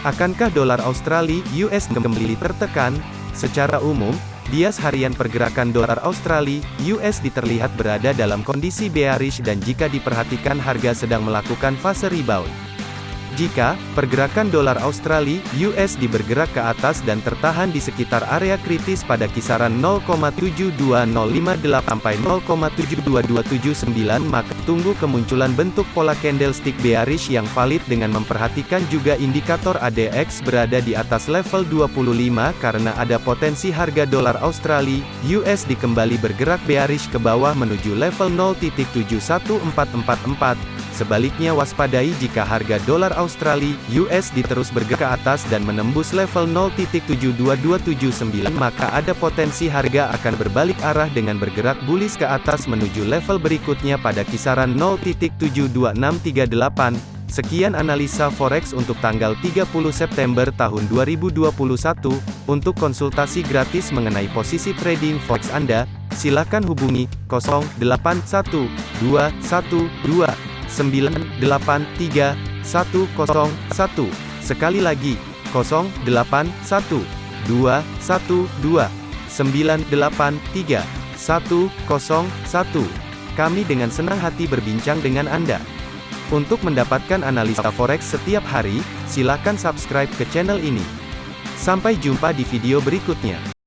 Akankah dolar Australia (US) kembali tertekan? Secara umum, bias harian pergerakan dolar Australia (US) terlihat berada dalam kondisi bearish dan jika diperhatikan harga sedang melakukan fase rebound. Jika pergerakan dolar Australia (USD) bergerak ke atas dan tertahan di sekitar area kritis pada kisaran 0,72058 sampai 0,72279 maka tunggu kemunculan bentuk pola candlestick bearish yang valid dengan memperhatikan juga indikator ADX berada di atas level 25 karena ada potensi harga dolar Australia (USD) kembali bergerak bearish ke bawah menuju level 0.71444 Sebaliknya waspadai jika harga dolar Australia (USD) terus bergerak ke atas dan menembus level 0.72279 maka ada potensi harga akan berbalik arah dengan bergerak bullish ke atas menuju level berikutnya pada kisaran 0.72638. Sekian analisa forex untuk tanggal 30 September tahun 2021. Untuk konsultasi gratis mengenai posisi trading forex Anda, silakan hubungi 081212 983 101. Sekali lagi, 081 212 983 101. Kami dengan senang hati berbincang dengan Anda. Untuk mendapatkan analisa forex setiap hari, silakan subscribe ke channel ini. Sampai jumpa di video berikutnya.